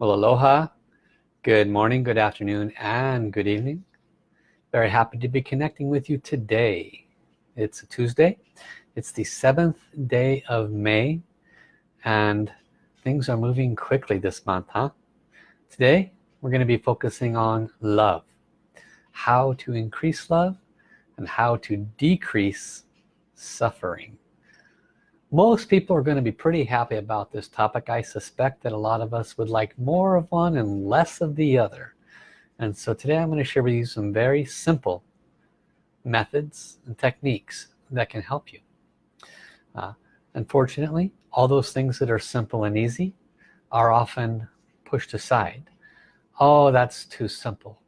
Well, aloha, good morning, good afternoon, and good evening. Very happy to be connecting with you today. It's a Tuesday. It's the seventh day of May, and things are moving quickly this month, huh? Today, we're going to be focusing on love. How to increase love and how to decrease suffering most people are going to be pretty happy about this topic. I suspect that a lot of us would like more of one and less of the other. And so today I'm going to share with you some very simple methods and techniques that can help you. Uh, unfortunately all those things that are simple and easy are often pushed aside. Oh that's too simple.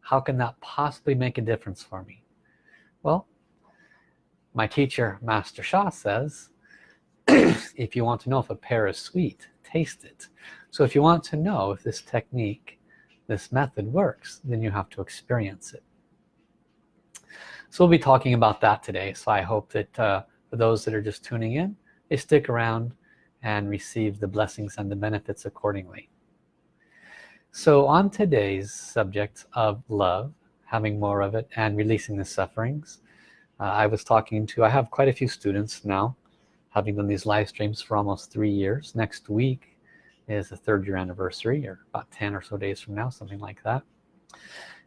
How can that possibly make a difference for me? Well my teacher Master Sha says if you want to know if a pear is sweet taste it. So if you want to know if this technique this method works then you have to experience it. So we'll be talking about that today. So I hope that uh, for those that are just tuning in they stick around and receive the blessings and the benefits accordingly. So on today's subject of love having more of it and releasing the sufferings uh, I was talking to I have quite a few students now having done these live streams for almost three years. Next week is the third year anniversary or about 10 or so days from now something like that.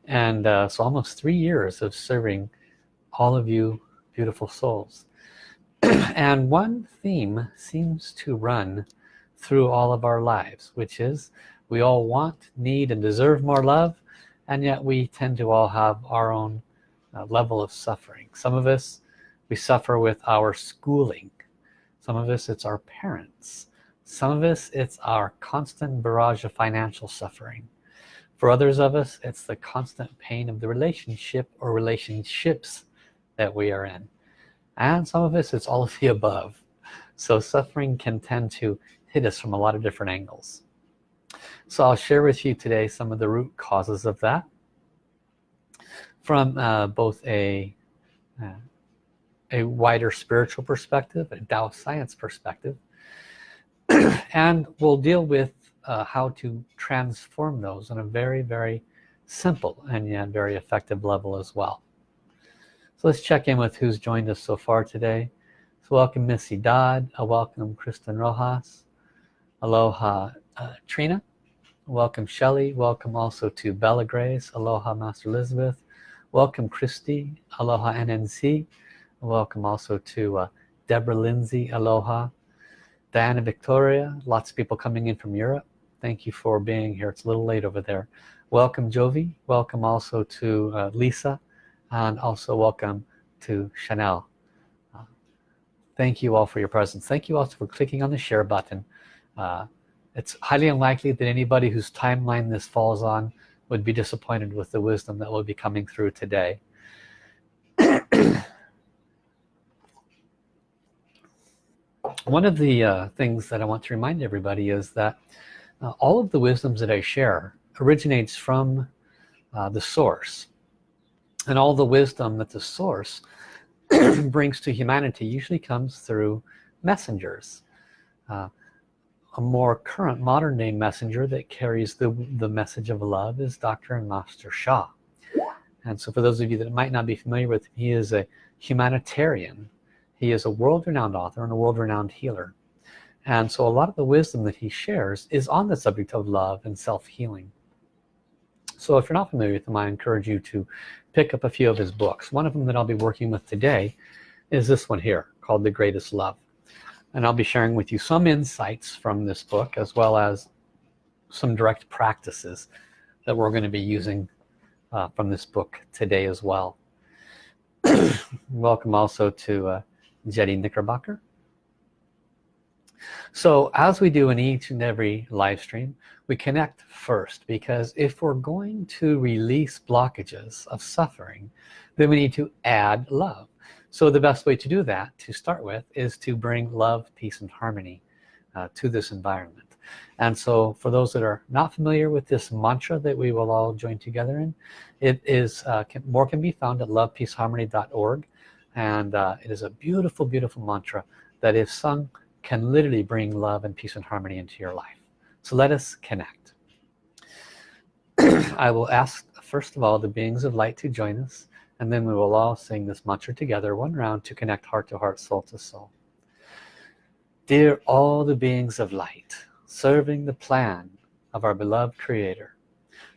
And uh, so almost three years of serving all of you beautiful souls. And one theme seems to run through all of our lives which is we all want need and deserve more love and yet we tend to all have our own uh, level of suffering. Some of us we suffer with our schooling some of us it's our parents. Some of us it's our constant barrage of financial suffering. For others of us it's the constant pain of the relationship or relationships that we are in. And some of us it's all of the above. So suffering can tend to hit us from a lot of different angles. So I'll share with you today some of the root causes of that from uh, both a uh, a wider spiritual perspective a Tao science perspective and we'll deal with uh, how to transform those on a very very simple and yet very effective level as well. So let's check in with who's joined us so far today. So welcome Missy Dodd a welcome Kristen Rojas. Aloha uh, Trina. Welcome Shelley. Welcome also to Bella Grace. Aloha Master Elizabeth. Welcome Christy. Aloha NNC welcome also to uh, Deborah Lindsay aloha Diana Victoria lots of people coming in from Europe. Thank you for being here. It's a little late over there. Welcome Jovi. Welcome also to uh, Lisa and also welcome to Chanel. Uh, thank you all for your presence. Thank you also for clicking on the share button. Uh, it's highly unlikely that anybody whose timeline this falls on would be disappointed with the wisdom that will be coming through today one of the uh, things that I want to remind everybody is that uh, all of the wisdoms that I share originates from uh, the source. And all the wisdom that the source brings to humanity usually comes through messengers. Uh, a more current modern day messenger that carries the the message of love is Dr. and Master Sha and so for those of you that might not be familiar with him he is a humanitarian he is a world-renowned author and a world-renowned healer. And so a lot of the wisdom that he shares is on the subject of love and self-healing. So if you're not familiar with him I encourage you to pick up a few of his books. One of them that I'll be working with today is this one here called the greatest love. And I'll be sharing with you some insights from this book as well as some direct practices that we're going to be using uh, from this book today as well. Welcome also to uh, Jetty Knickerbocker. So as we do in each and every live stream we connect first because if we're going to release blockages of suffering then we need to add love. So the best way to do that to start with is to bring love peace and harmony uh, to this environment. And so for those that are not familiar with this mantra that we will all join together in it is uh, can, more can be found at lovepeaceharmony.org and uh, it is a beautiful beautiful mantra that if sung can literally bring love and peace and harmony into your life. So let us connect. I will ask first of all the beings of light to join us and then we will all sing this mantra together one round to connect heart to heart soul to soul. Dear all the beings of light serving the plan of our beloved creator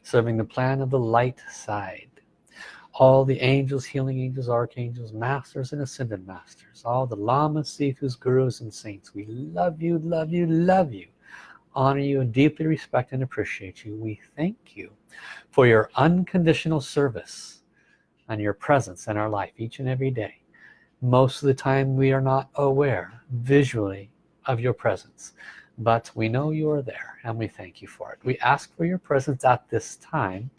serving the plan of the light side all the angels healing angels archangels masters and ascended masters all the lamas sifus gurus and saints. We love you love you love you. Honor you and deeply respect and appreciate you. We thank you for your unconditional service and your presence in our life each and every day. Most of the time we are not aware visually of your presence but we know you are there and we thank you for it. We ask for your presence at this time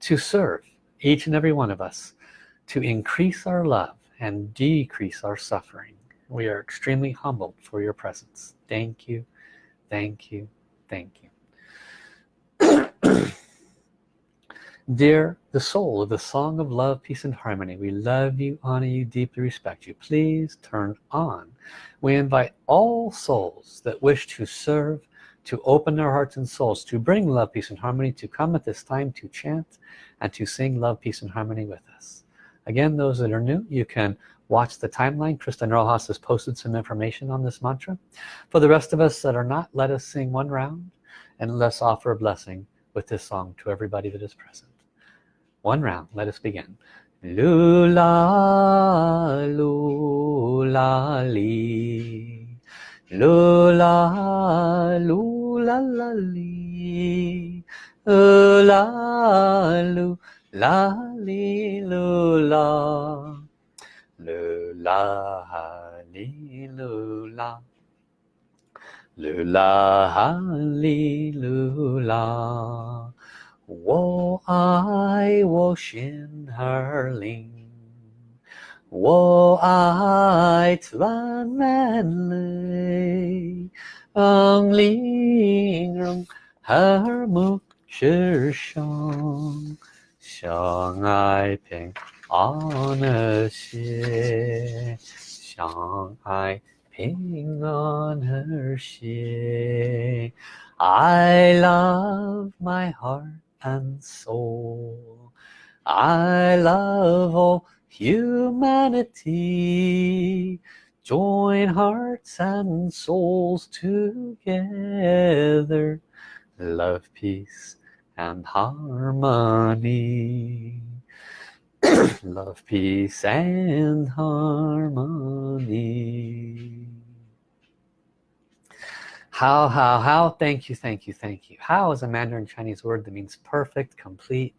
to serve each and every one of us to increase our love and decrease our suffering. We are extremely humbled for your presence. Thank you. Thank you. Thank you. Dear the soul of the song of love peace and harmony we love you honor you deeply respect you. Please turn on. We invite all souls that wish to serve to open their hearts and souls to bring love peace and harmony to come at this time to chant and to sing love peace and harmony with us. Again those that are new you can watch the timeline. Kristen Rojas has posted some information on this mantra. For the rest of us that are not let us sing one round and let's offer a blessing with this song to everybody that is present. One round let us begin. Lula lula li. Lula lula la li. Lula 啦哩噜啦，噜啦哈哩噜啦，噜啦哈哩噜啦。我爱我心儿灵，我爱赞美你，让灵容和睦之上。相爱平安和谐，相爱平安和谐。I love my heart and soul I love all humanity join hearts and souls together love peace and harmony love peace and harmony how, how, how, thank you, thank you, thank you. How is a Mandarin Chinese word that means perfect, complete.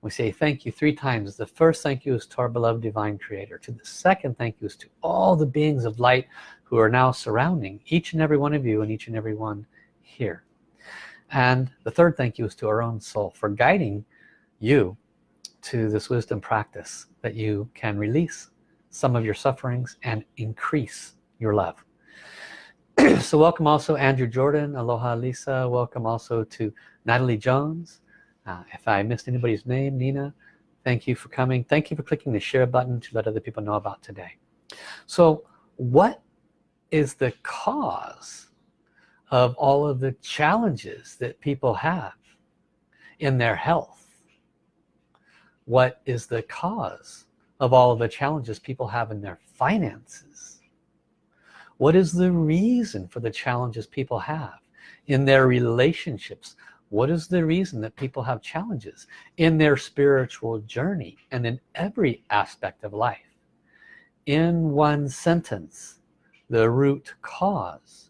We say thank you three times. The first thank you is to our beloved divine creator. To the second thank you is to all the beings of light who are now surrounding each and every one of you and each and every one here. And the third thank you is to our own soul for guiding you to this wisdom practice that you can release some of your sufferings and increase your love. so welcome also Andrew Jordan aloha Lisa. Welcome also to Natalie Jones. Uh, if I missed anybody's name Nina thank you for coming. Thank you for clicking the share button to let other people know about today. So what is the cause of all of the challenges that people have in their health. What is the cause of all of the challenges people have in their finances? What is the reason for the challenges people have in their relationships? What is the reason that people have challenges in their spiritual journey and in every aspect of life? In one sentence the root cause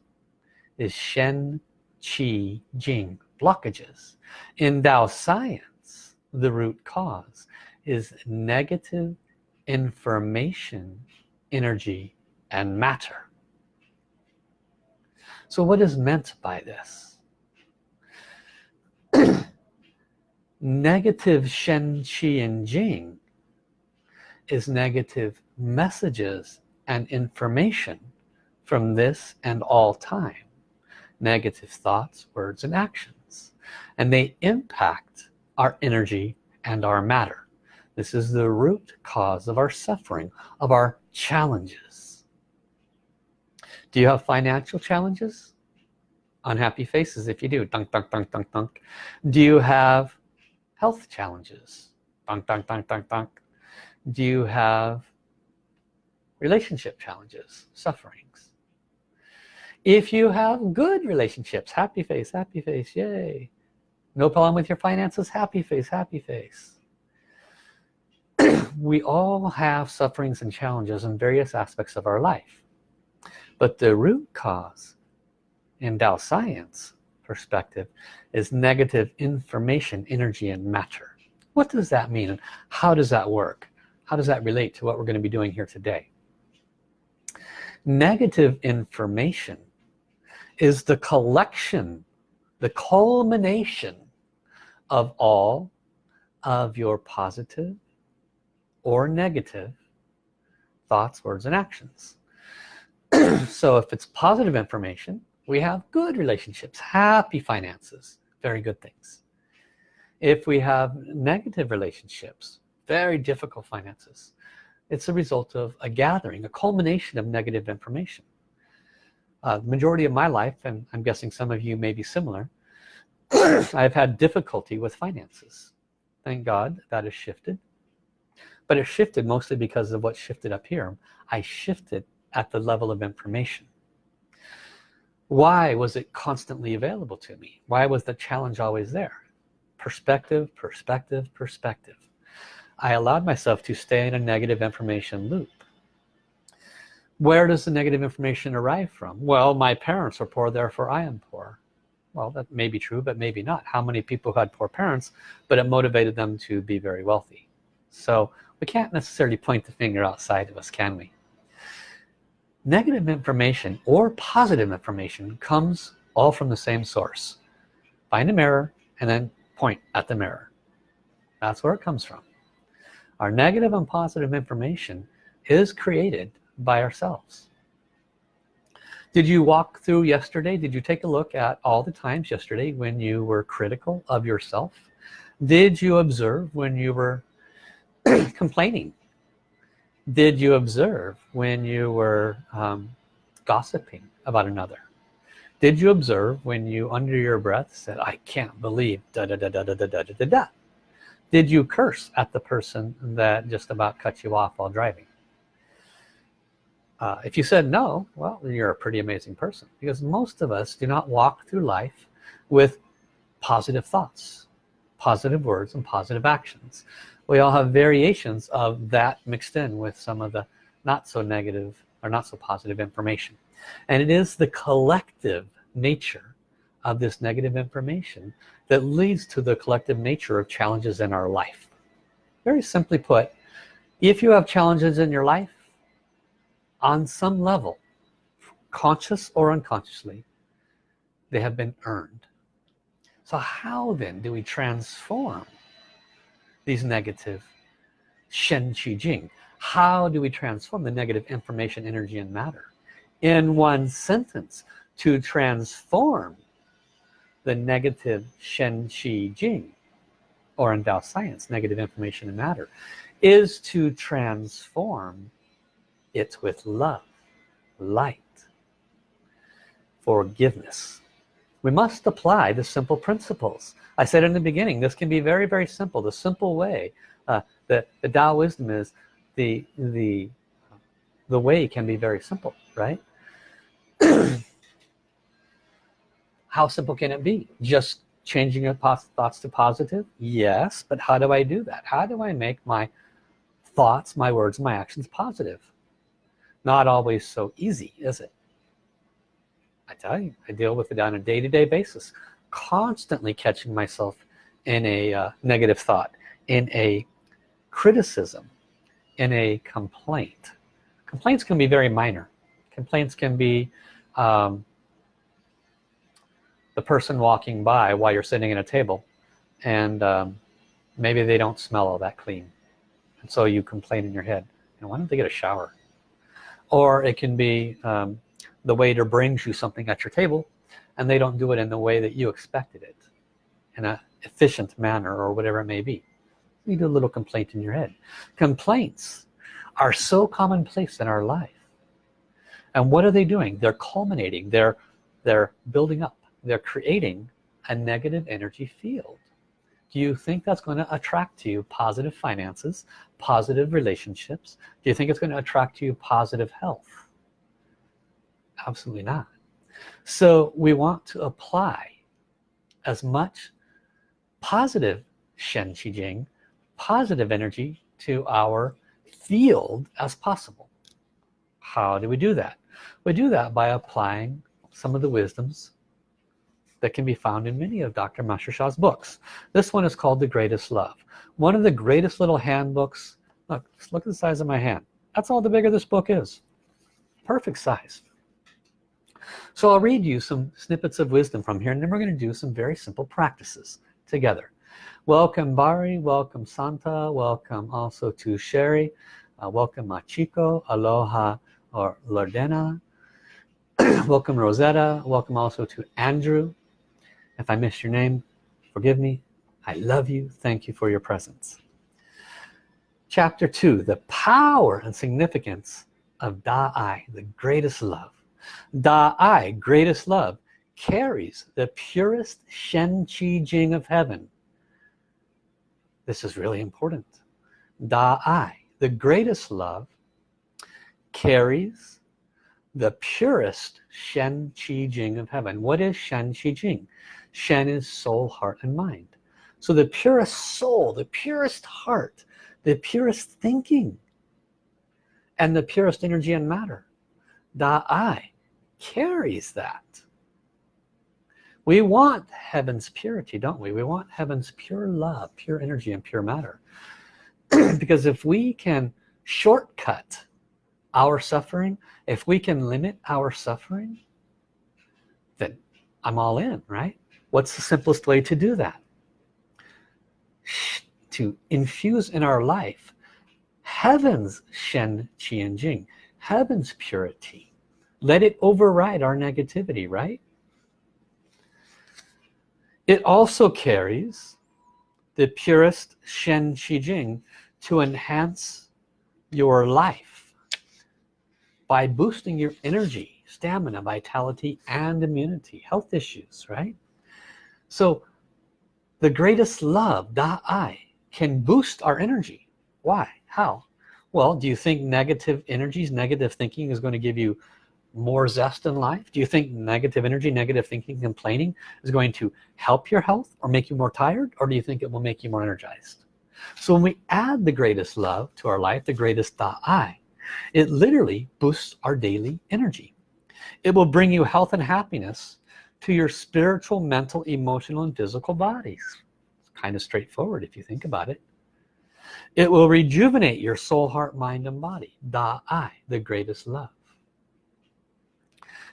is Shen Qi Jing blockages in Tao science the root cause is negative information energy and matter so what is meant by this? negative Shen, Qi, and Jing is negative messages and information from this and all time. Negative thoughts, words, and actions. And they impact our energy and our matter. This is the root cause of our suffering, of our challenges do you have financial challenges unhappy faces if you do dunk dunk dunk dunk dunk do you have health challenges dunk, dunk, dunk, dunk, dunk. do you have relationship challenges sufferings if you have good relationships happy face happy face yay. No problem with your finances happy face happy face. We all have sufferings and challenges in various aspects of our life but the root cause in Tao science perspective is negative information energy and matter. What does that mean how does that work? How does that relate to what we're going to be doing here today? Negative information is the collection the culmination of all of your positive or negative thoughts words and actions. So if it's positive information we have good relationships happy finances very good things. If we have negative relationships very difficult finances it's a result of a gathering a culmination of negative information uh, the majority of my life and I'm guessing some of you may be similar I've had difficulty with finances. Thank God that has shifted. But it shifted mostly because of what shifted up here. I shifted at the level of information. Why was it constantly available to me? Why was the challenge always there? Perspective perspective perspective. I allowed myself to stay in a negative information loop where does the negative information arrive from? Well my parents are poor therefore I am poor. Well that may be true but maybe not. How many people had poor parents but it motivated them to be very wealthy? So we can't necessarily point the finger outside of us can we? Negative information or positive information comes all from the same source. Find a mirror and then point at the mirror. That's where it comes from. Our negative and positive information is created by ourselves. Did you walk through yesterday? Did you take a look at all the times yesterday when you were critical of yourself? Did you observe when you were complaining? Did you observe when you were um, gossiping about another? Did you observe when you under your breath said I can't believe da da da da da da da da da. Did you curse at the person that just about cut you off while driving uh, if you said no well you're a pretty amazing person because most of us do not walk through life with positive thoughts positive words and positive actions. We all have variations of that mixed in with some of the not so negative or not so positive information. And it is the collective nature of this negative information that leads to the collective nature of challenges in our life. Very simply put if you have challenges in your life on some level conscious or unconsciously they have been earned. So how then do we transform these negative Shen Qi Jing? How do we transform the negative information energy and matter in one sentence to transform the negative Shen Qi Jing or in Tao science negative information and matter is to transform it with love light forgiveness. We must apply the simple principles. I said in the beginning this can be very very simple. The simple way uh, the, the Tao wisdom is the the the way can be very simple right? How simple can it be? Just changing your thoughts to positive? Yes but how do I do that? How do I make my thoughts my words my actions positive not always so easy is it? I tell you I deal with it on a day-to-day -day basis constantly catching myself in a uh, negative thought in a criticism in a complaint. Complaints can be very minor. Complaints can be um, the person walking by while you're sitting at a table and um, maybe they don't smell all that clean. And so you complain in your head you know, why don't they get a shower or it can be um, the waiter brings you something at your table and they don't do it in the way that you expected it in an efficient manner or whatever it may be. You do a little complaint in your head. Complaints are so commonplace in our life. And what are they doing? They're culminating. They're they're building up. They're creating a negative energy field do you think that's going to attract to you positive finances positive relationships? Do you think it's going to attract to you positive health? Absolutely not. So we want to apply as much positive Shen Qi Jing positive energy to our field as possible. How do we do that? We do that by applying some of the wisdoms that can be found in many of Dr. Master Sha's books. This one is called The Greatest Love. One of the greatest little handbooks. Look, look at the size of my hand. That's all the bigger this book is. Perfect size. So I'll read you some snippets of wisdom from here and then we're going to do some very simple practices together. Welcome Bari, welcome Santa, welcome also to Sherry, uh, welcome Machiko, Aloha or Lordena, welcome Rosetta, welcome also to Andrew, if I missed your name forgive me. I love you. Thank you for your presence. Chapter 2 the power and significance of Da Ai the greatest love. Da Ai greatest love carries the purest Shen Qi Jing of heaven. This is really important. Da Ai the greatest love carries the purest Shen Qi Jing of heaven. What is Shen Qi Jing Shen is soul, heart, and mind. So the purest soul, the purest heart, the purest thinking, and the purest energy and matter, the I carries that. We want heaven's purity, don't we? We want heaven's pure love, pure energy, and pure matter. because if we can shortcut our suffering, if we can limit our suffering, then I'm all in, right? What's the simplest way to do that? To infuse in our life heaven's Shen Qi and Jing heaven's purity. Let it override our negativity right? It also carries the purest Shen Qi Jing to enhance your life by boosting your energy stamina vitality and immunity. Health issues right so the greatest love Da Ai can boost our energy. Why? How? Well do you think negative energies negative thinking is going to give you more zest in life? Do you think negative energy negative thinking complaining is going to help your health or make you more tired or do you think it will make you more energized? So when we add the greatest love to our life the greatest Da Ai it literally boosts our daily energy. It will bring you health and happiness to your spiritual mental emotional and physical bodies. It's kind of straightforward if you think about it. It will rejuvenate your soul heart mind and body. Da Ai the greatest love.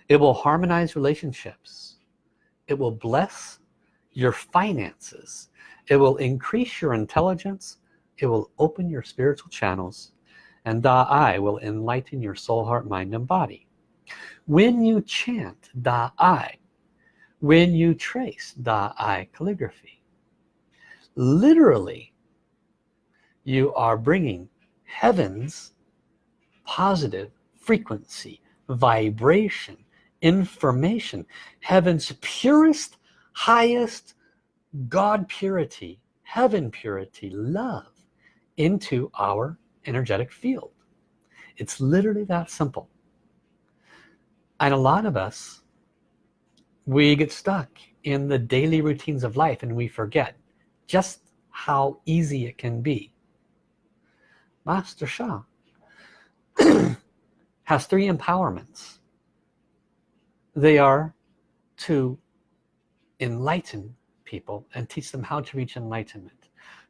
It will harmonize relationships. It will bless your finances. It will increase your intelligence. It will open your spiritual channels. And Da Ai will enlighten your soul heart mind and body. When you chant Da Ai when you trace Da Ai calligraphy. Literally you are bringing heaven's positive frequency vibration information heaven's purest highest God purity heaven purity love into our energetic field. It's literally that simple. And a lot of us we get stuck in the daily routines of life and we forget just how easy it can be. Master Sha has three empowerments. They are to enlighten people and teach them how to reach enlightenment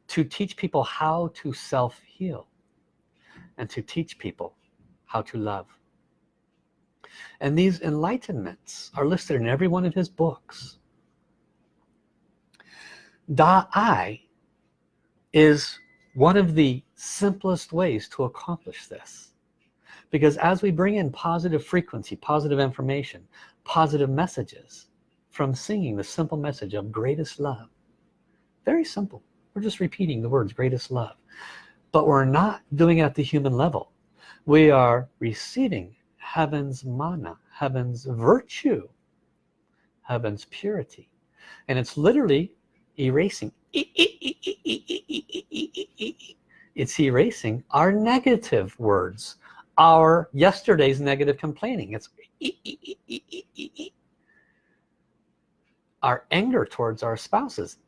to teach people how to self-heal and to teach people how to love and these enlightenments are listed in every one of his books. Da Ai is one of the simplest ways to accomplish this. Because as we bring in positive frequency positive information positive messages from singing the simple message of greatest love very simple. We're just repeating the words greatest love. But we're not doing it at the human level. We are receiving heaven's mana heaven's virtue heaven's purity and it's literally erasing it's erasing our negative words our yesterday's negative complaining it's our anger towards our spouses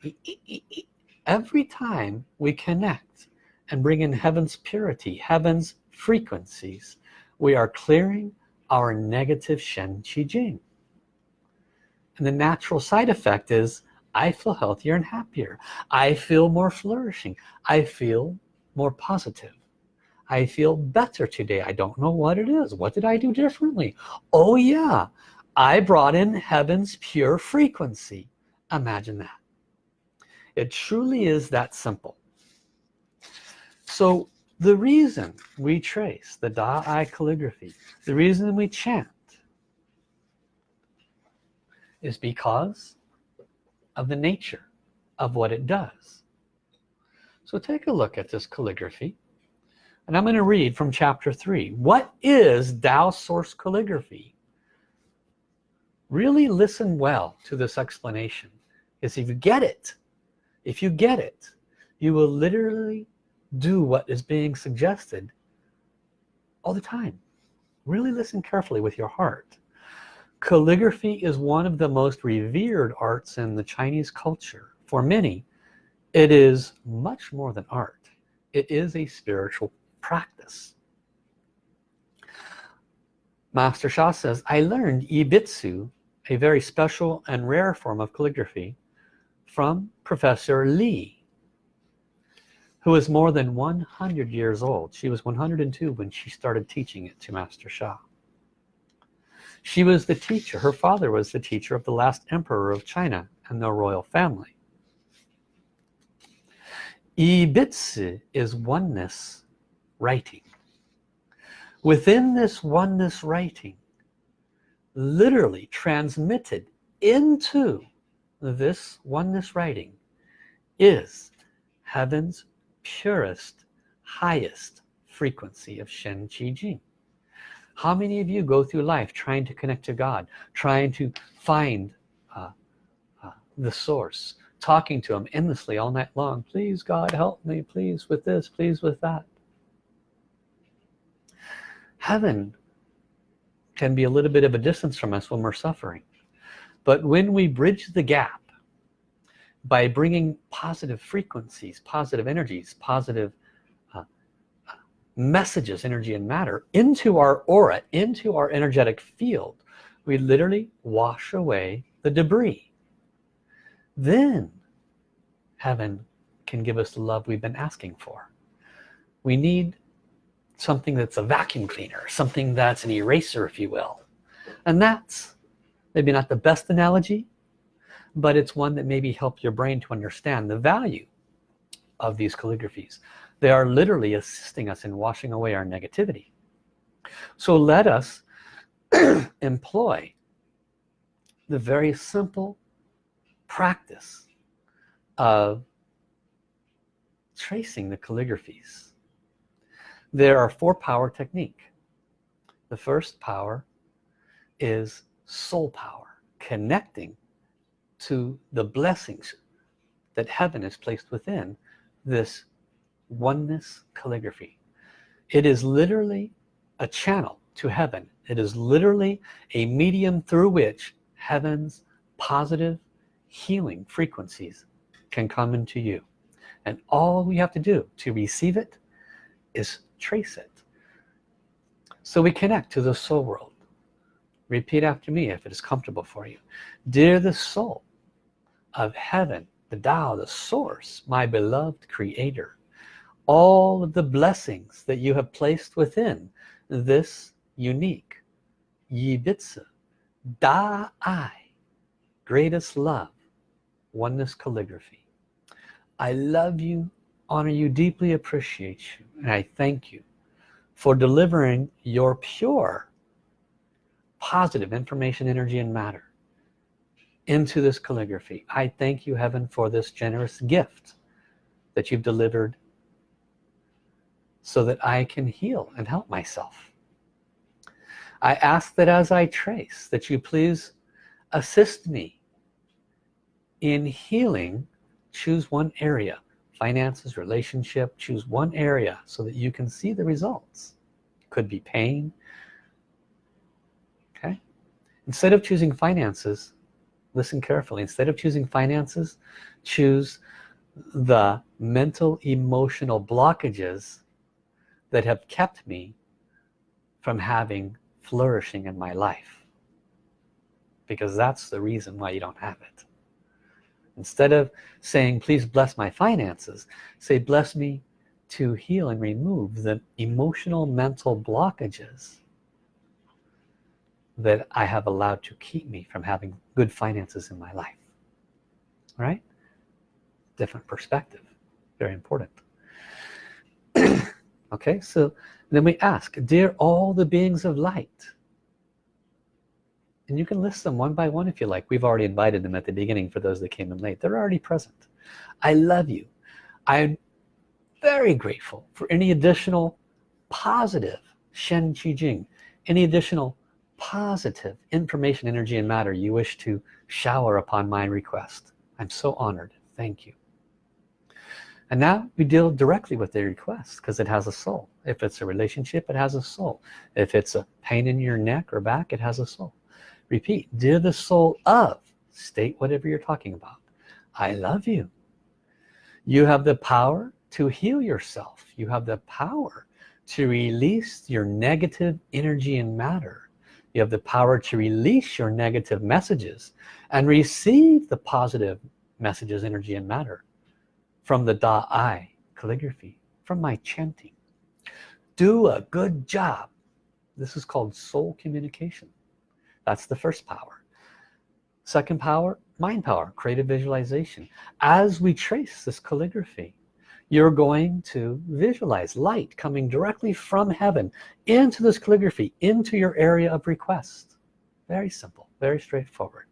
every time we connect and bring in heaven's purity heaven's frequencies we are clearing our negative Shen Qi Jing. And the natural side effect is I feel healthier and happier. I feel more flourishing. I feel more positive. I feel better today. I don't know what it is. What did I do differently? Oh yeah. I brought in heaven's pure frequency. Imagine that. It truly is that simple. So the reason we trace the Da Ai calligraphy the reason we chant is because of the nature of what it does. So take a look at this calligraphy and I'm going to read from chapter 3 what is Tao source calligraphy? Really listen well to this explanation Because if you get it if you get it you will literally do what is being suggested all the time. Really listen carefully with your heart. Calligraphy is one of the most revered arts in the Chinese culture. For many it is much more than art. It is a spiritual practice. Master Sha says I learned Yi Bi Zi a very special and rare form of calligraphy from Professor Lee who is more than 100 years old. She was 102 when she started teaching it to Master Sha. She was the teacher her father was the teacher of the last emperor of China and the royal family. Yi Bi Zi is oneness writing. Within this oneness writing literally transmitted into this oneness writing is heaven's purest highest frequency of Shen Qi Jing. How many of you go through life trying to connect to God trying to find uh, uh, the source talking to him endlessly all night long? Please God help me. Please with this please with that. Heaven can be a little bit of a distance from us when we're suffering. But when we bridge the gap by bringing positive frequencies positive energies positive uh, messages energy and matter into our aura into our energetic field. We literally wash away the debris. Then heaven can give us the love we've been asking for. We need something that's a vacuum cleaner something that's an eraser if you will. And that's maybe not the best analogy but it's one that maybe help your brain to understand the value of these calligraphies. They are literally assisting us in washing away our negativity. So let us employ the very simple practice of tracing the calligraphies. There are four power technique. The first power is soul power connecting to the blessings that heaven has placed within this oneness calligraphy. It is literally a channel to heaven. It is literally a medium through which heaven's positive healing frequencies can come into you. And all we have to do to receive it is trace it. So we connect to the soul world. Repeat after me if it is comfortable for you. Dear the soul of heaven the Tao the source my beloved creator. All of the blessings that you have placed within this unique Yibitsu Da Ai greatest love oneness calligraphy. I love you honor you deeply appreciate you and I thank you for delivering your pure positive information energy and matter into this calligraphy. I thank you heaven for this generous gift that you've delivered so that I can heal and help myself. I ask that as I trace that you please assist me in healing. Choose one area finances relationship. Choose one area so that you can see the results. Could be pain. Okay? Instead of choosing finances listen carefully. Instead of choosing finances choose the mental emotional blockages that have kept me from having flourishing in my life. Because that's the reason why you don't have it. Instead of saying please bless my finances say bless me to heal and remove the emotional mental blockages that I have allowed to keep me from having good finances in my life. Right? Different perspective. Very important. Okay so then we ask dear all the beings of light and you can list them one by one if you like. We've already invited them at the beginning for those that came in late. They're already present. I love you. I'm very grateful for any additional positive Shen Qi Jing any additional positive information energy and matter you wish to shower upon my request. I'm so honored. Thank you. And now we deal directly with the request because it has a soul. If it's a relationship it has a soul. If it's a pain in your neck or back it has a soul. Repeat dear the soul of state whatever you're talking about. I love you. You have the power to heal yourself. You have the power to release your negative energy and matter you have the power to release your negative messages and receive the positive messages energy and matter from the Da Ai calligraphy from my chanting. Do a good job. This is called soul communication. That's the first power. Second power mind power creative visualization. As we trace this calligraphy you're going to visualize light coming directly from heaven into this calligraphy into your area of request. Very simple very straightforward.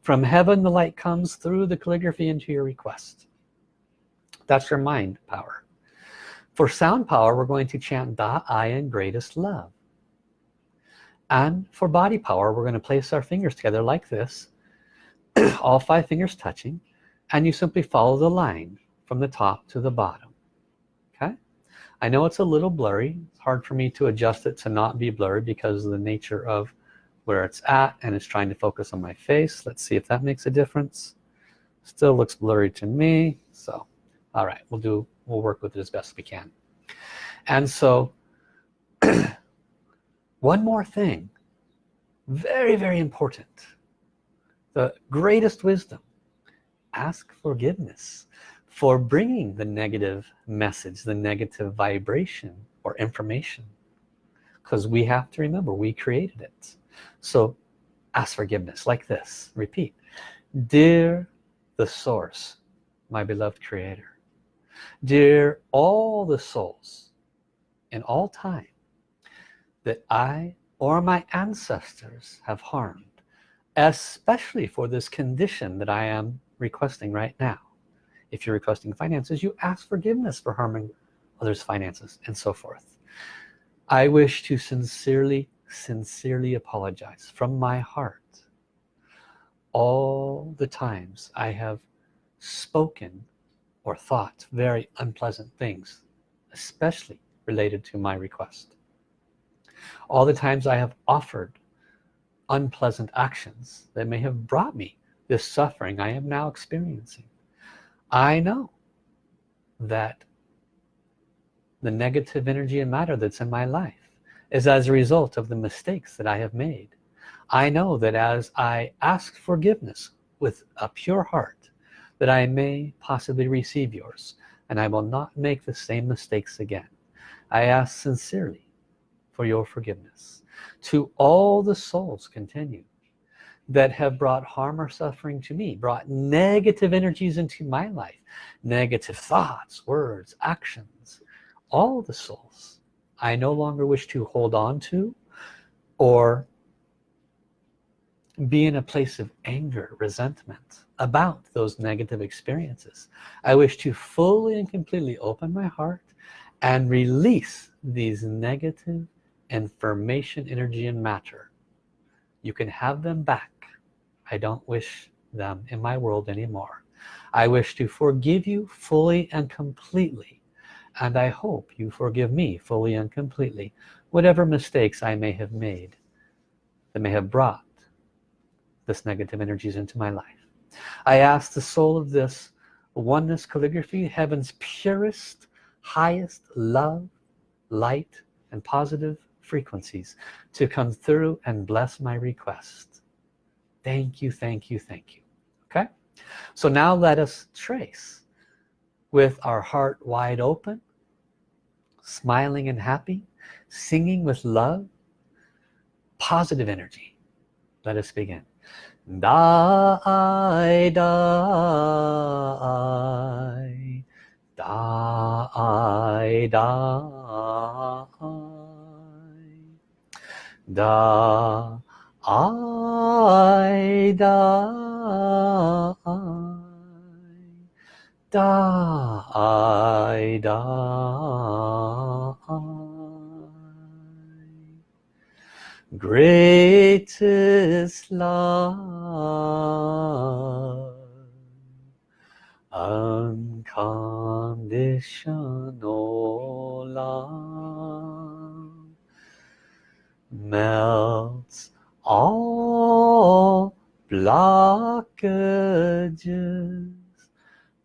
From heaven the light comes through the calligraphy into your request. That's your mind power. For sound power we're going to chant Da I am greatest love. And for body power we're going to place our fingers together like this all five fingers touching and you simply follow the line from the top to the bottom okay? I know it's a little blurry. It's hard for me to adjust it to not be blurry because of the nature of where it's at and it's trying to focus on my face. Let's see if that makes a difference. Still looks blurry to me so all right we'll do we'll work with it as best we can. And so one more thing. Very very important. The greatest wisdom. Ask forgiveness for bringing the negative message the negative vibration or information. Because we have to remember we created it. So ask forgiveness like this repeat. Dear the source my beloved creator dear all the souls in all time that I or my ancestors have harmed especially for this condition that I am requesting right now if you're requesting finances you ask forgiveness for harming others finances and so forth. I wish to sincerely sincerely apologize from my heart. All the times I have spoken or thought very unpleasant things especially related to my request. All the times I have offered unpleasant actions that may have brought me this suffering I am now experiencing I know that the negative energy and matter that's in my life is as a result of the mistakes that I have made. I know that as I ask forgiveness with a pure heart that I may possibly receive yours and I will not make the same mistakes again. I ask sincerely for your forgiveness. To all the souls continue that have brought harm or suffering to me brought negative energies into my life negative thoughts words actions all the souls I no longer wish to hold on to or be in a place of anger resentment about those negative experiences. I wish to fully and completely open my heart and release these negative information energy and matter. You can have them back I don't wish them in my world anymore. I wish to forgive you fully and completely and I hope you forgive me fully and completely whatever mistakes I may have made that may have brought this negative energies into my life. I ask the soul of this oneness calligraphy heaven's purest highest love light and positive frequencies to come through and bless my request thank you thank you thank you. Okay? So now let us trace with our heart wide open smiling and happy singing with love positive energy. Let us begin. Die die die die Da Ai die die die greatest love. Unconditional love melts all blockages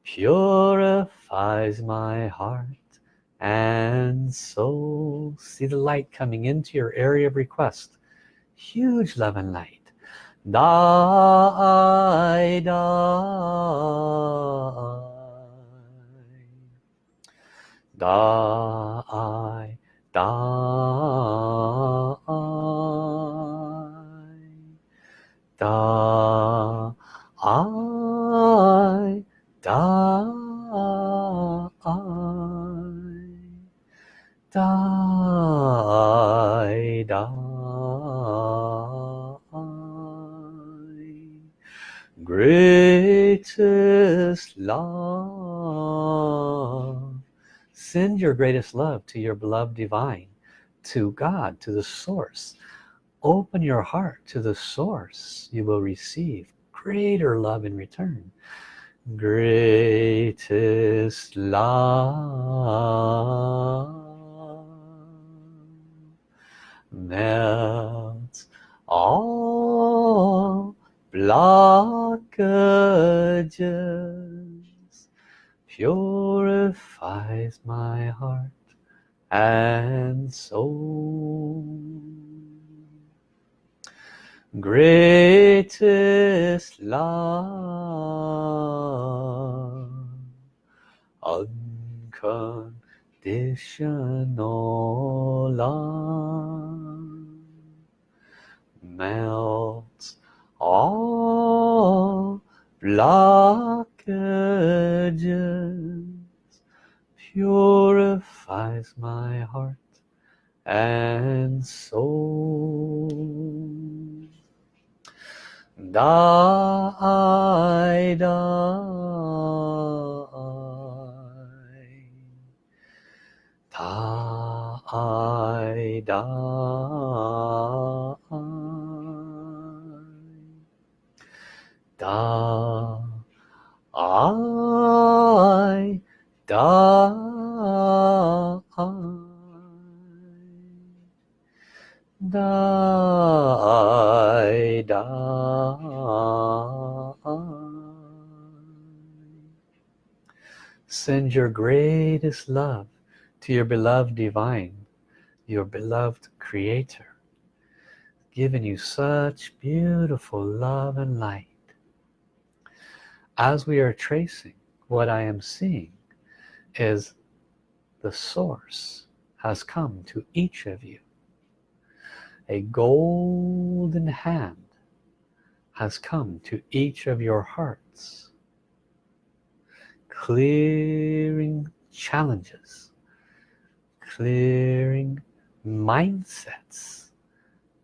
purifies my heart and soul. See the light coming into your area of request. Huge love and light. Die die. Die die die I die die die greatest love. Send your greatest love to your beloved divine to God to the source open your heart to the source you will receive greater love in return. Greatest love melts all blockages purifies my heart and soul greatest love. Unconditional love. Melts all blockages. Purifies my heart and soul die die die die da send your greatest love to your beloved divine your beloved creator giving you such beautiful love and light. As we are tracing what I am seeing is the source has come to each of you. A golden hand has come to each of your hearts clearing challenges clearing mindsets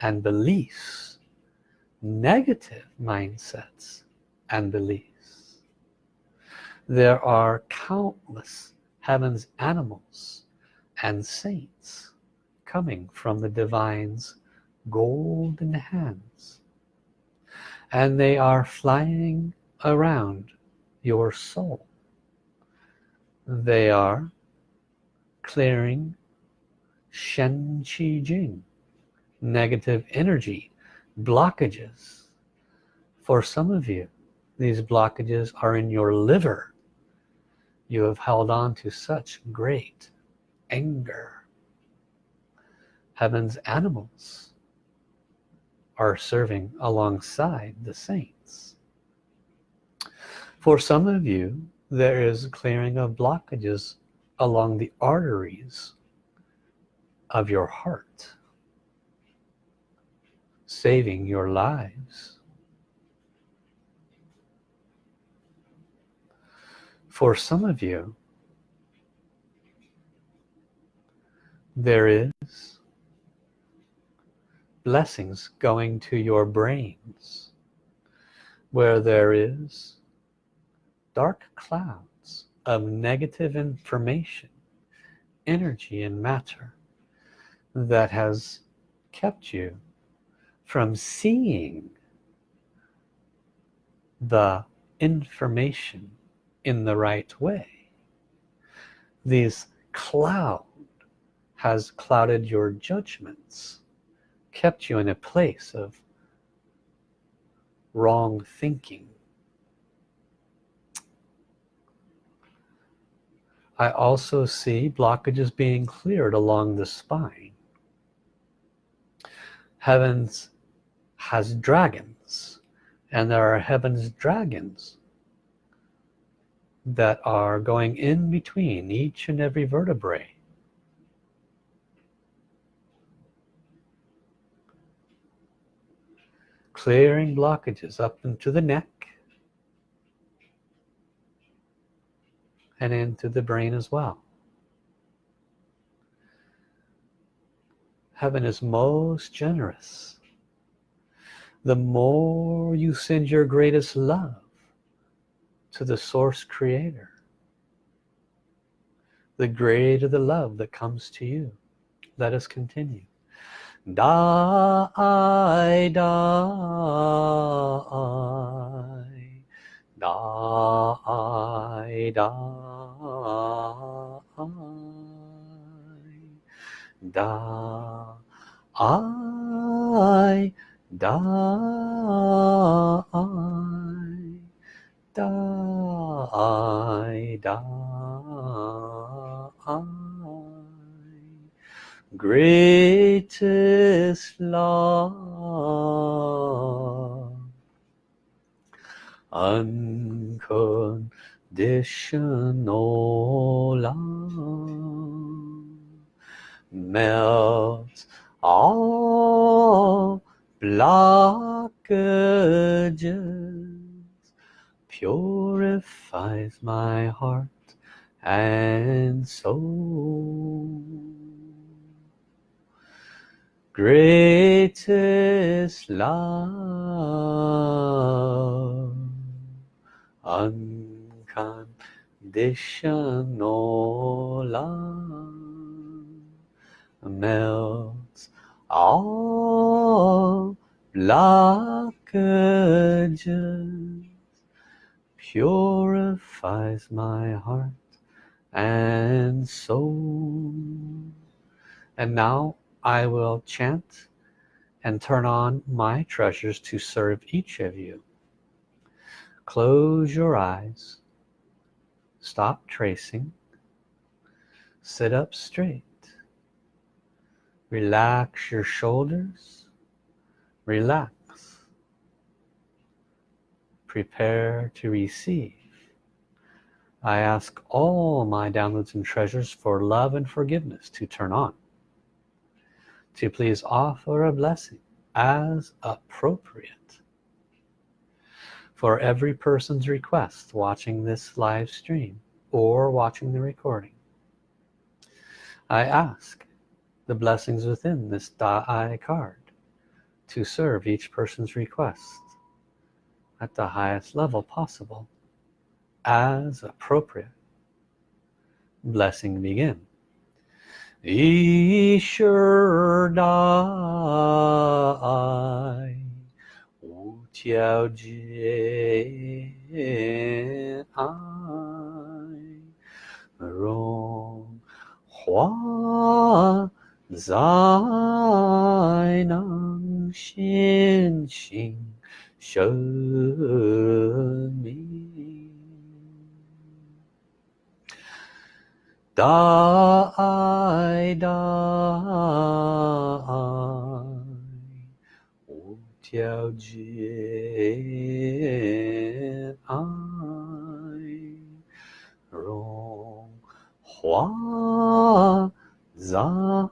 and beliefs negative mindsets and beliefs. There are countless heavens animals and saints coming from the divine's golden hands. And they are flying around your soul they are clearing Shen Qi Jing negative energy blockages. For some of you these blockages are in your liver. You have held on to such great anger. Heaven's animals are serving alongside the saints. For some of you there is clearing of blockages along the arteries of your heart saving your lives. For some of you there is blessings going to your brains where there is dark clouds of negative information energy and matter that has kept you from seeing the information in the right way. These cloud has clouded your judgments kept you in a place of wrong thinking I also see blockages being cleared along the spine. Heavens has dragons and there are heavens dragons that are going in between each and every vertebrae. Clearing blockages up into the neck and into the brain as well. Heaven is most generous. The more you send your greatest love to the source creator the greater the love that comes to you. Let us continue. Die die die die. Da Ai die die die greatest love unconditional love melts all blockages purifies my heart and soul. Greatest love love melts all blockages purifies my heart and soul. And now I will chant and turn on my treasures to serve each of you. Close your eyes stop tracing sit up straight relax your shoulders relax prepare to receive. I ask all my downloads and treasures for love and forgiveness to turn on to please offer a blessing as appropriate for every person's request watching this live stream or watching the recording. I ask the blessings within this Da Ai card to serve each person's request at the highest level possible as appropriate. Blessing begin. Ishur Dai 小姐爱荣华在能仙行神命大爱大爱 Tiao Jie I Rong Hua Zai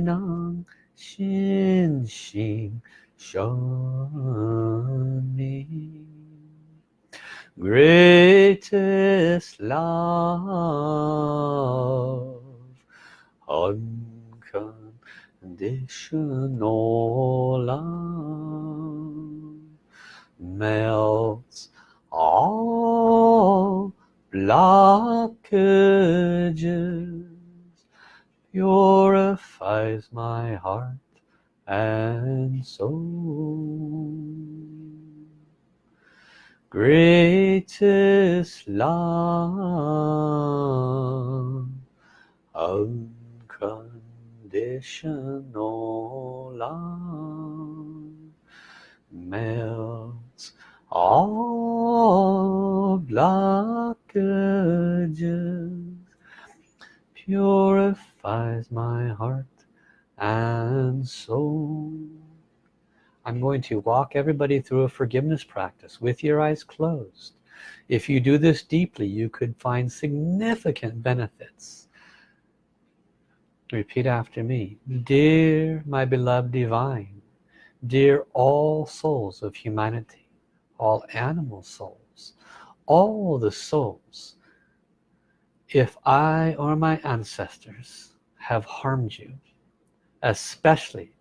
Nang Xin Xing Greatest love unconditional love melts all blockages. Purifies my heart and soul. Greatest love unconditional love melts all blockages purifies my heart and soul. I'm going to walk everybody through a forgiveness practice with your eyes closed. If you do this deeply you could find significant benefits repeat after me. Dear my beloved divine dear all souls of humanity all animal souls all the souls if I or my ancestors have harmed you especially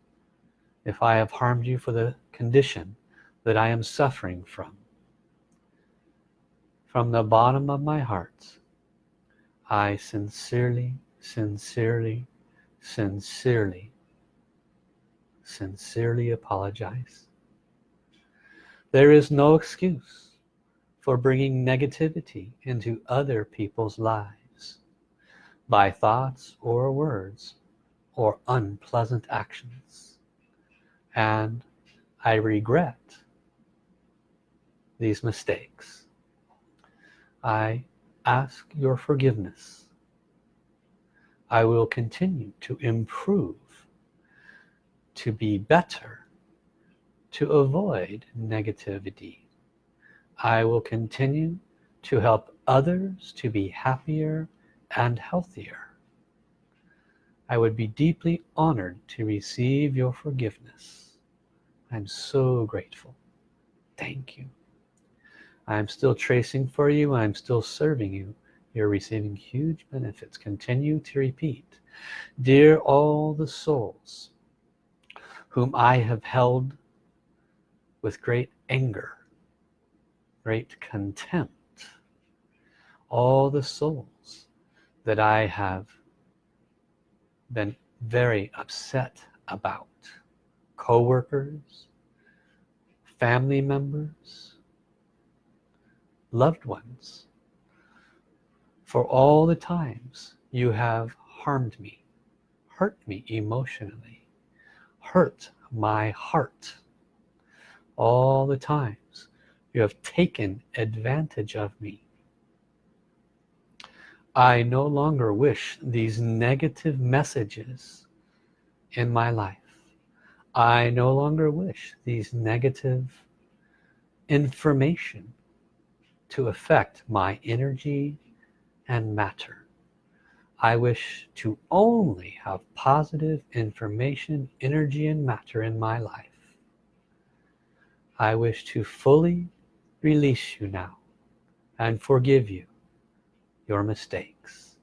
if I have harmed you for the condition that I am suffering from from the bottom of my heart I sincerely sincerely sincerely. Sincerely apologize. There is no excuse for bringing negativity into other people's lives by thoughts or words or unpleasant actions. And I regret these mistakes. I ask your forgiveness I will continue to improve to be better to avoid negativity I will continue to help others to be happier and healthier I would be deeply honored to receive your forgiveness. I'm so grateful. Thank you. I'm still tracing for you. I'm still serving you. You're receiving huge benefits. Continue to repeat. Dear all the souls whom I have held with great anger, great contempt, all the souls that I have been very upset about co-workers family members loved ones for all the times you have harmed me hurt me emotionally hurt my heart all the times you have taken advantage of me I no longer wish these negative messages in my life. I no longer wish these negative information to affect my energy and matter. I wish to only have positive information energy and matter in my life. I wish to fully release you now and forgive you your mistakes.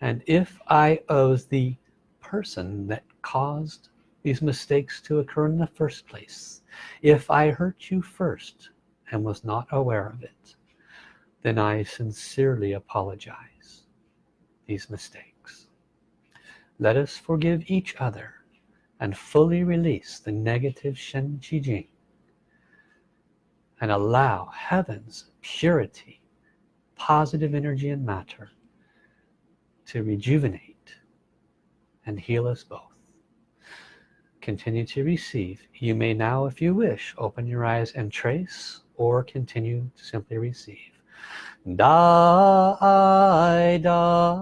And if I was the person that caused these mistakes to occur in the first place if I hurt you first and was not aware of it then I sincerely apologize these mistakes. Let us forgive each other and fully release the negative Shen Qi Jing and allow heaven's purity positive energy and matter to rejuvenate and heal us both. Continue to receive. You may now if you wish open your eyes and trace or continue to simply receive Da Ai da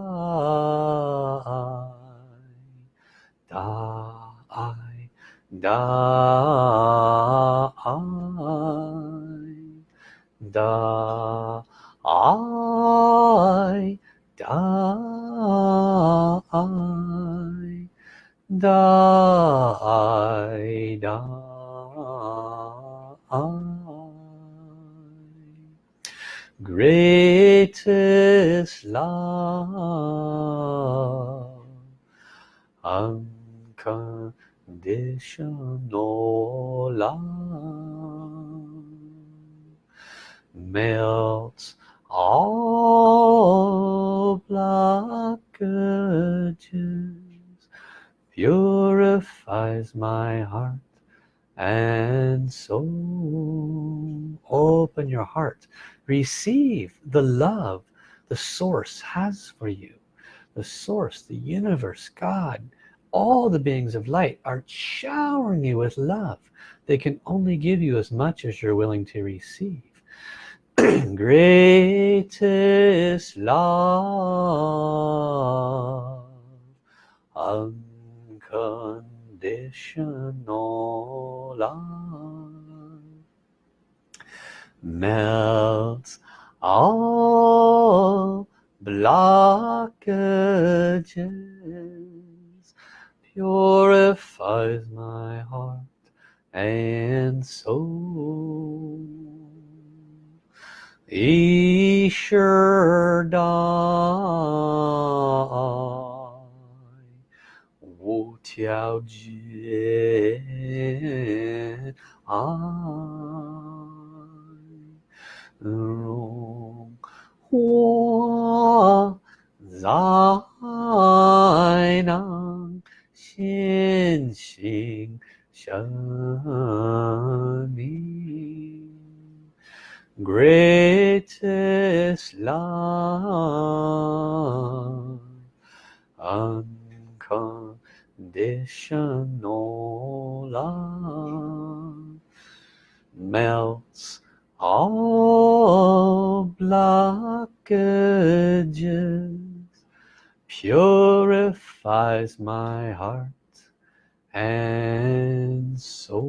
Da Ai heart. Receive the love the source has for you. The source the universe God all the beings of light are showering you with love. They can only give you as much as you're willing to receive. Greatest love unconditional love melts all blockages purifies my heart and soul. Ishurdai Tiao Ah 荣华在那显性生命，greatest love unconditional conditional love melts all blockages purifies my heart and soul.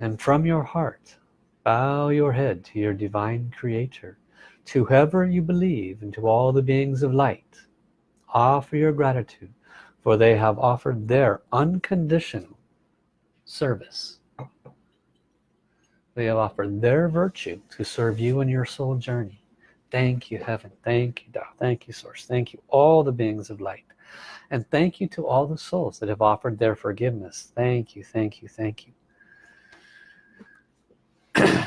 And from your heart bow your head to your divine creator to whoever you believe and to all the beings of light. Offer your gratitude for they have offered their unconditional service. They have offered their virtue to serve you in your soul journey. Thank you heaven. Thank you Tao thank you source. Thank you all the beings of light. And thank you to all the souls that have offered their forgiveness. Thank you thank you thank you.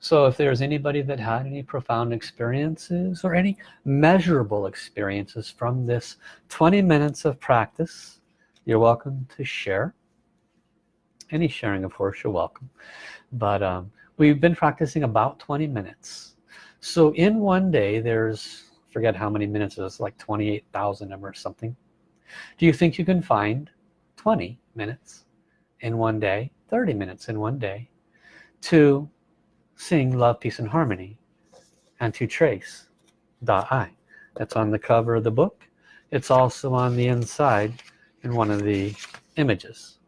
So if there's anybody that had any profound experiences or any measurable experiences from this 20 minutes of practice you're welcome to share. Any sharing of course you're welcome. But um, we've been practicing about 20 minutes. So in one day there's forget how many minutes it's like 28,000 of or something. Do you think you can find 20 minutes in one day 30 minutes in one day to sing love peace and harmony and to trace Da Ai? That's on the cover of the book. It's also on the inside in one of the images.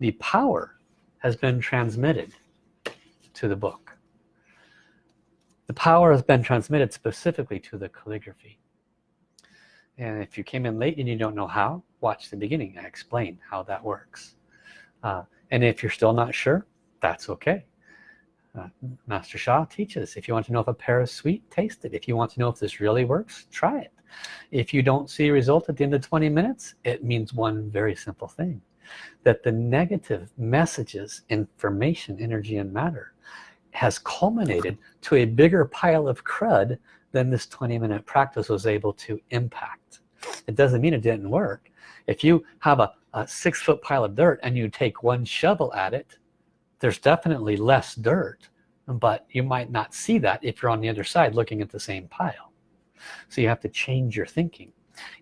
The power has been transmitted to the book. The power has been transmitted specifically to the calligraphy. And if you came in late and you don't know how watch the beginning I explain how that works. Uh, and if you're still not sure that's okay. Uh, Master Sha teaches. If you want to know if a pear is sweet taste it. If you want to know if this really works try it if you don't see a result at the end of 20 minutes it means one very simple thing that the negative messages information energy and matter has culminated to a bigger pile of crud than this 20 minute practice was able to impact. It doesn't mean it didn't work. If you have a a six foot pile of dirt and you take one shovel at it there's definitely less dirt but you might not see that if you're on the other side looking at the same pile so you have to change your thinking.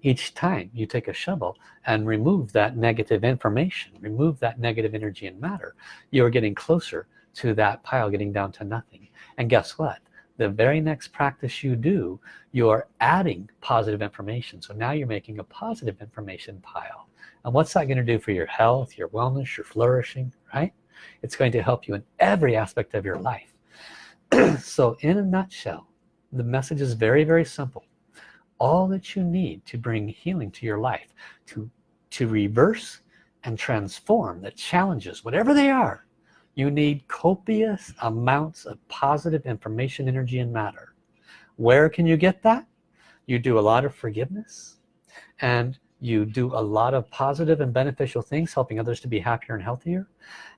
Each time you take a shovel and remove that negative information remove that negative energy and matter you're getting closer to that pile getting down to nothing. And guess what? The very next practice you do you're adding positive information. So now you're making a positive information pile. And what's that going to do for your health your wellness your flourishing right? It's going to help you in every aspect of your life. So in a nutshell the message is very very simple. All that you need to bring healing to your life to to reverse and transform the challenges whatever they are you need copious amounts of positive information energy and matter. Where can you get that? You do a lot of forgiveness and you do a lot of positive and beneficial things helping others to be happier and healthier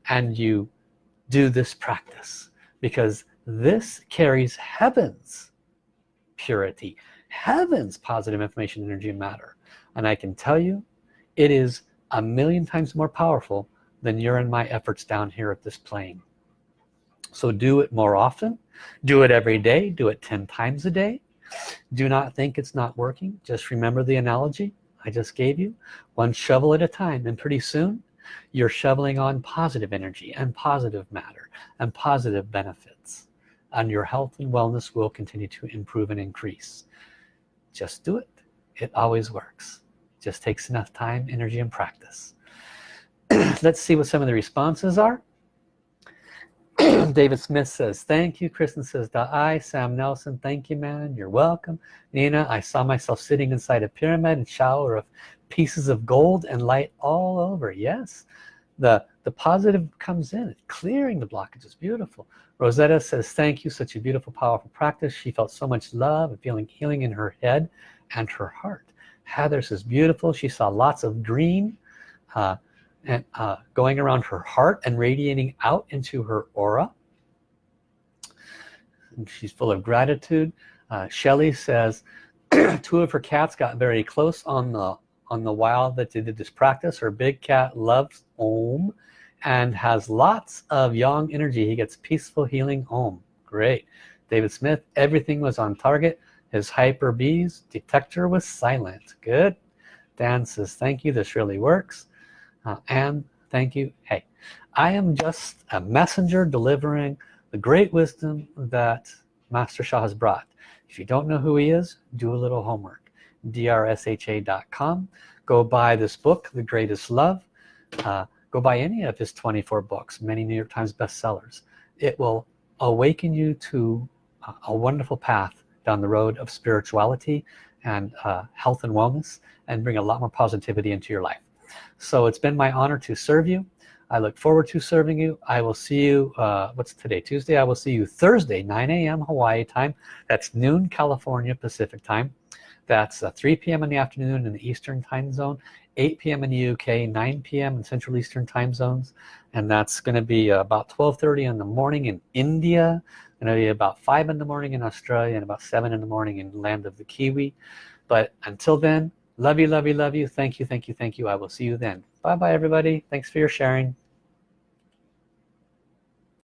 and you do this practice because this carries heavens purity. Heavens positive information energy and matter. And I can tell you it is a million times more powerful than your and my efforts down here at this plane. So do it more often. Do it every day. Do it 10 times a day. Do not think it's not working. Just remember the analogy I just gave you. One shovel at a time and pretty soon you're shoveling on positive energy and positive matter and positive benefits and your health and wellness will continue to improve and increase. Just do it. It always works. Just takes enough time energy and practice. Let's see what some of the responses are. David Smith says thank you. Kristen says I Sam Nelson thank you man. You're welcome. Nina I saw myself sitting inside a pyramid and shower of pieces of gold and light all over. Yes the the positive comes in. Clearing the blockage. Is beautiful. Rosetta says thank you. Such a beautiful powerful practice. She felt so much love and feeling healing in her head and her heart. Heather says beautiful. She saw lots of green uh, and uh, going around her heart and radiating out into her aura. And she's full of gratitude. Uh, Shelly says two of her cats got very close on the on the while that they did this practice. Her big cat loves Om and has lots of yang energy. He gets peaceful healing Om great. David Smith everything was on target. His hyper bees detector was silent. Good. Dan says thank you. This really works. Uh, and thank you. Hey I am just a messenger delivering the great wisdom that Master Sha has brought. If you don't know who he is do a little homework. Drsha.com go buy this book the greatest love. Uh, go buy any of his 24 books many New York Times bestsellers. It will awaken you to a wonderful path down the road of spirituality and uh, health and wellness and bring a lot more positivity into your life. So it's been my honor to serve you. I look forward to serving you. I will see you uh, what's today Tuesday? I will see you Thursday 9 a.m. Hawaii time. That's noon California Pacific time. That's uh, 3 p.m. in the afternoon in the Eastern time zone 8 p.m. in the UK 9 p.m. in Central Eastern time zones and that's going to be about 12:30 in the morning in India going to be about 5 in the morning in Australia and about 7 in the morning in land of the Kiwi but until then love you love you love you thank you thank you thank you I will see you then bye bye everybody thanks for your sharing